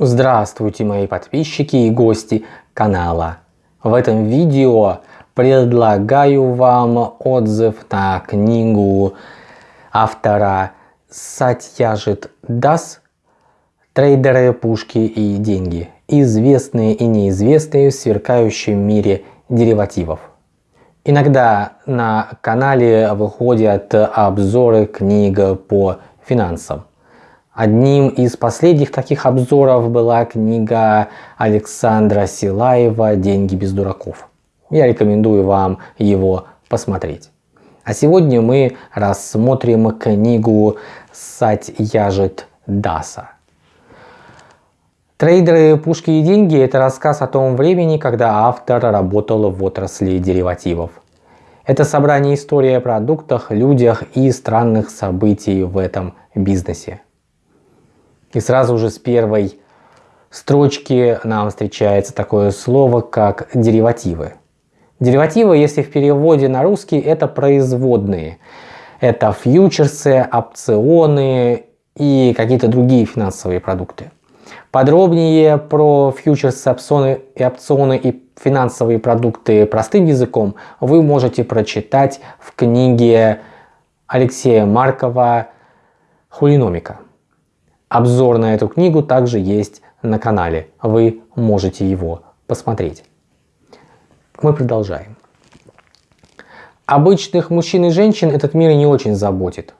Здравствуйте мои подписчики и гости канала. В этом видео предлагаю вам отзыв на книгу автора Сатьяжит Дас «Трейдеры, пушки и деньги. Известные и неизвестные в сверкающем мире деривативов». Иногда на канале выходят обзоры книг по финансам. Одним из последних таких обзоров была книга Александра Силаева «Деньги без дураков». Я рекомендую вам его посмотреть. А сегодня мы рассмотрим книгу Сатьяжит Даса. Трейдеры, пушки и деньги – это рассказ о том времени, когда автор работал в отрасли деривативов. Это собрание истории о продуктах, людях и странных событий в этом бизнесе. И сразу же с первой строчки нам встречается такое слово, как деривативы. Деривативы, если в переводе на русский, это производные. Это фьючерсы, опционы и какие-то другие финансовые продукты. Подробнее про фьючерсы, опционы и опционы и финансовые продукты простым языком вы можете прочитать в книге Алексея Маркова «Хулиномика». Обзор на эту книгу также есть на канале, вы можете его посмотреть. Мы продолжаем. Обычных мужчин и женщин этот мир не очень заботит.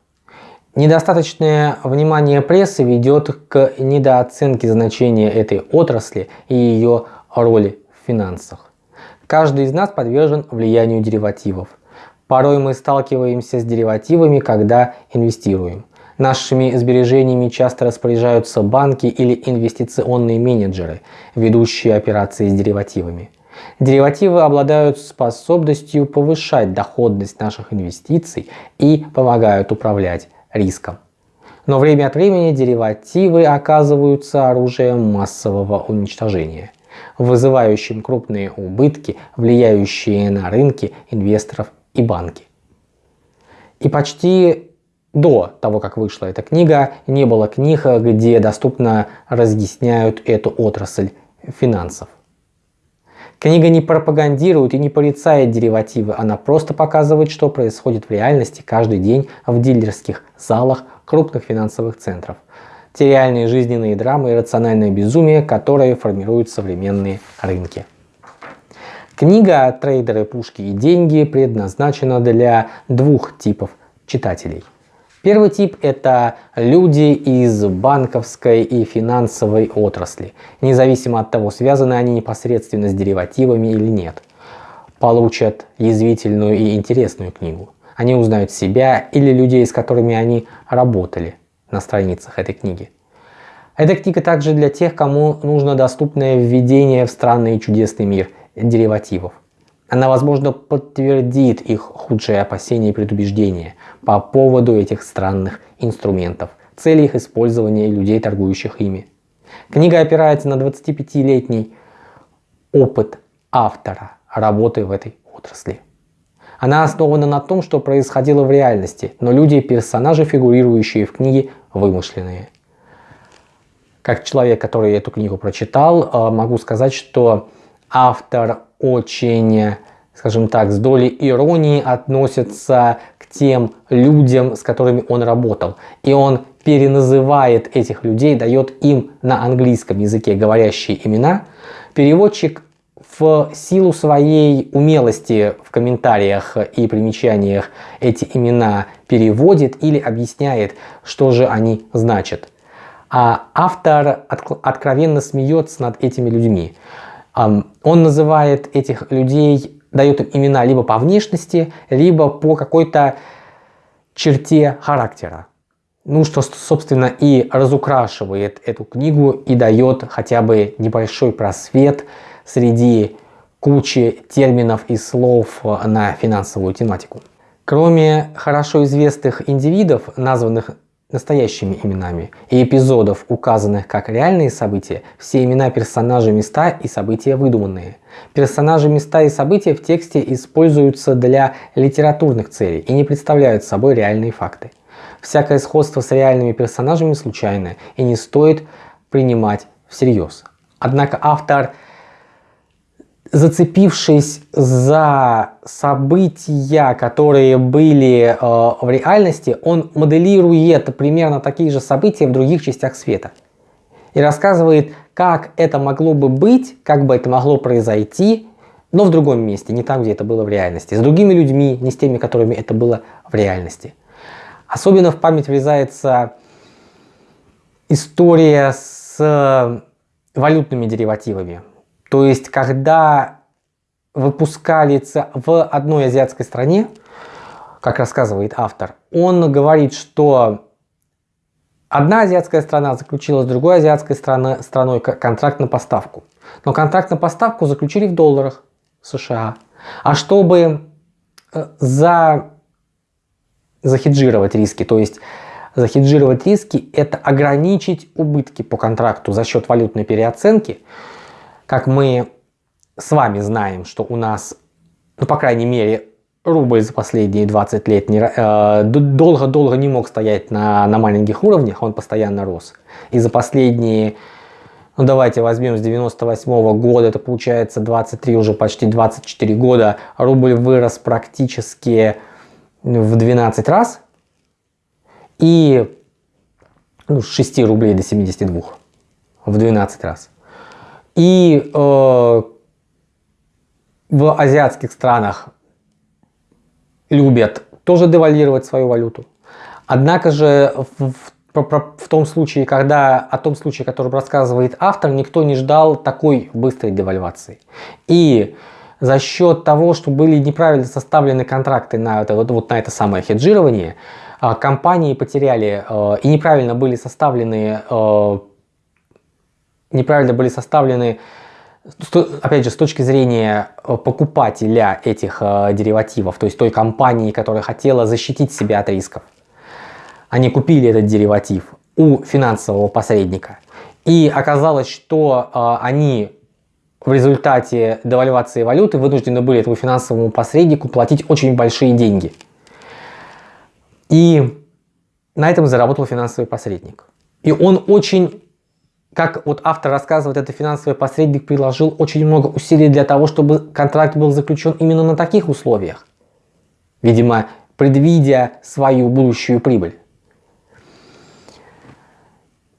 Недостаточное внимание прессы ведет к недооценке значения этой отрасли и ее роли в финансах. Каждый из нас подвержен влиянию деривативов. Порой мы сталкиваемся с деривативами, когда инвестируем. Нашими сбережениями часто распоряжаются банки или инвестиционные менеджеры, ведущие операции с деривативами. Деривативы обладают способностью повышать доходность наших инвестиций и помогают управлять риском. Но время от времени деривативы оказываются оружием массового уничтожения, вызывающим крупные убытки, влияющие на рынки инвесторов и банки. И почти до того, как вышла эта книга, не было книг, где доступно разъясняют эту отрасль финансов. Книга не пропагандирует и не порицает деривативы, она просто показывает, что происходит в реальности каждый день в дилерских залах крупных финансовых центров. Те реальные жизненные драмы и рациональное безумие, которые формируют современные рынки. Книга «Трейдеры, пушки и деньги» предназначена для двух типов читателей. Первый тип – это люди из банковской и финансовой отрасли, независимо от того, связаны они непосредственно с деривативами или нет. Получат язвительную и интересную книгу. Они узнают себя или людей, с которыми они работали на страницах этой книги. Эта книга также для тех, кому нужно доступное введение в странный и чудесный мир деривативов. Она, возможно, подтвердит их худшие опасения и предубеждения по поводу этих странных инструментов, цели их использования и людей, торгующих ими. Книга опирается на 25-летний опыт автора работы в этой отрасли. Она основана на том, что происходило в реальности, но люди и персонажи, фигурирующие в книге, вымышленные. Как человек, который эту книгу прочитал, э, могу сказать, что автор очень, скажем так, с долей иронии относится к тем людям, с которыми он работал. И он переназывает этих людей, дает им на английском языке говорящие имена. Переводчик в силу своей умелости в комментариях и примечаниях эти имена переводит или объясняет, что же они значат. А автор откровенно смеется над этими людьми. Он называет этих людей, дает им имена либо по внешности, либо по какой-то черте характера. Ну, что, собственно, и разукрашивает эту книгу и дает хотя бы небольшой просвет среди кучи терминов и слов на финансовую тематику. Кроме хорошо известных индивидов, названных настоящими именами и эпизодов, указанных как реальные события, все имена персонажей, места и события выдуманные. Персонажи, места и события в тексте используются для литературных целей и не представляют собой реальные факты. Всякое сходство с реальными персонажами случайное и не стоит принимать всерьез. Однако автор, зацепившись за события, которые были э, в реальности, он моделирует примерно такие же события в других частях света. И рассказывает, как это могло бы быть, как бы это могло произойти, но в другом месте, не там, где это было в реальности, с другими людьми, не с теми, которыми это было в реальности. Особенно в память врезается история с валютными деривативами. То есть, когда выпускали в одной азиатской стране, как рассказывает автор, он говорит, что одна азиатская страна заключила с другой азиатской страной, страной контракт на поставку. Но контракт на поставку заключили в долларах США. А чтобы э, за, захеджировать риски, то есть захеджировать риски, это ограничить убытки по контракту за счет валютной переоценки. Как мы с вами знаем, что у нас, ну, по крайней мере, рубль за последние 20 лет долго-долго э, не мог стоять на, на маленьких уровнях, он постоянно рос. И за последние, ну давайте возьмем с 98 -го года, это получается 23, уже почти 24 года, рубль вырос практически в 12 раз и ну, с 6 рублей до 72 в 12 раз. И э, в азиатских странах любят тоже девальвировать свою валюту. Однако же в, в, в том случае, когда о том случае, который рассказывает автор, никто не ждал такой быстрой девальвации. И за счет того, что были неправильно составлены контракты на это, вот, вот на это самое хеджирование, а, компании потеряли э, и неправильно были составлены, э, неправильно были составлены, опять же, с точки зрения э, покупателя этих деривативов, то есть той компании, которая хотела защитить себя от рисков. Они купили этот дериватив у финансового посредника. И оказалось, что они в результате девальвации валюты вынуждены были этому финансовому посреднику платить очень большие деньги – и на этом заработал финансовый посредник. И он очень, как вот автор рассказывает, этот финансовый посредник приложил очень много усилий для того, чтобы контракт был заключен именно на таких условиях. Видимо, предвидя свою будущую прибыль.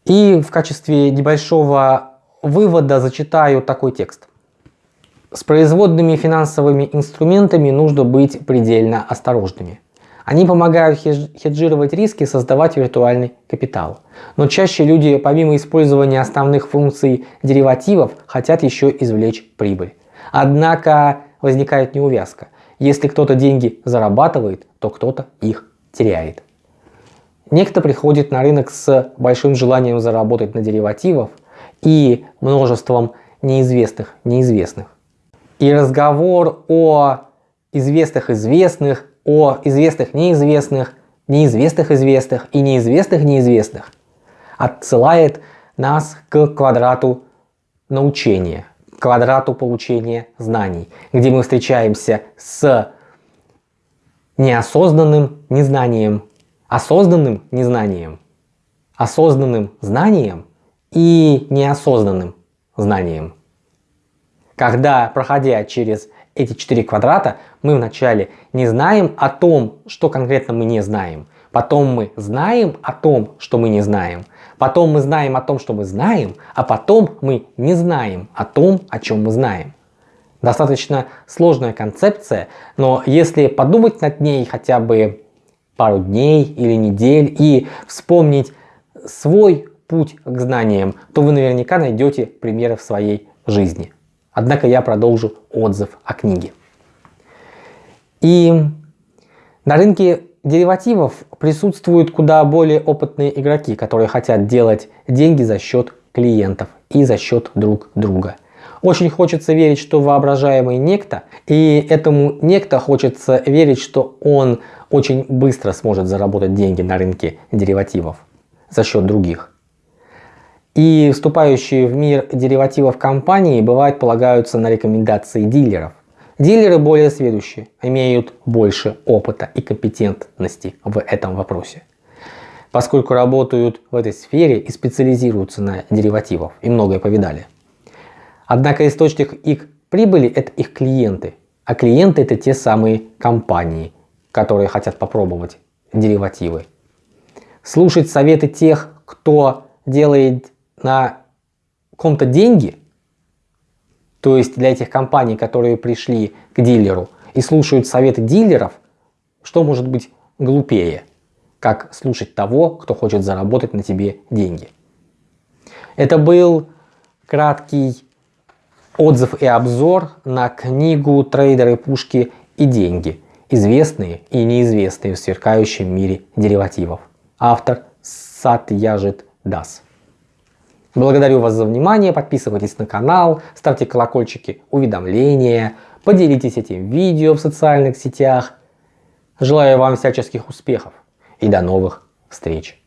И в качестве небольшого вывода зачитаю такой текст. С производными финансовыми инструментами нужно быть предельно осторожными. Они помогают хеджировать риски и создавать виртуальный капитал. Но чаще люди, помимо использования основных функций деривативов, хотят еще извлечь прибыль. Однако возникает неувязка. Если кто-то деньги зарабатывает, то кто-то их теряет. Некто приходит на рынок с большим желанием заработать на деривативах и множеством неизвестных неизвестных. И разговор о известных известных о известных неизвестных, неизвестных известных и неизвестных неизвестных отсылает нас к квадрату научения, квадрату получения знаний, где мы встречаемся с неосознанным незнанием, осознанным незнанием, осознанным знанием и неосознанным знанием. Когда, проходя через эти четыре квадрата, мы вначале не знаем о том, что конкретно мы не знаем. Потом мы знаем о том, что мы не знаем. Потом мы знаем о том, что мы знаем, а потом мы не знаем о том, о чем мы знаем. Достаточно сложная концепция, но если подумать над ней хотя бы пару дней или недель и вспомнить свой путь к знаниям, то вы наверняка найдете примеры в своей жизни. Однако я продолжу отзыв о книге. И на рынке деривативов присутствуют куда более опытные игроки, которые хотят делать деньги за счет клиентов и за счет друг друга. Очень хочется верить, что воображаемый некто, и этому некто хочется верить, что он очень быстро сможет заработать деньги на рынке деривативов за счет других. И вступающие в мир деривативов компании бывает полагаются на рекомендации дилеров. Дилеры более сведущие, имеют больше опыта и компетентности в этом вопросе. поскольку работают в этой сфере и специализируются на деривативах и многое повидали. Однако источник их прибыли – это их клиенты, а клиенты – это те самые компании, которые хотят попробовать деривативы. Слушать советы тех, кто делает на ком-то деньги, то есть для этих компаний, которые пришли к дилеру и слушают советы дилеров, что может быть глупее, как слушать того, кто хочет заработать на тебе деньги. Это был краткий отзыв и обзор на книгу «Трейдеры, пушки и деньги. Известные и неизвестные в сверкающем мире деривативов». Автор Сатьяжит Дас. Благодарю вас за внимание, подписывайтесь на канал, ставьте колокольчики, уведомления, поделитесь этим видео в социальных сетях. Желаю вам всяческих успехов и до новых встреч!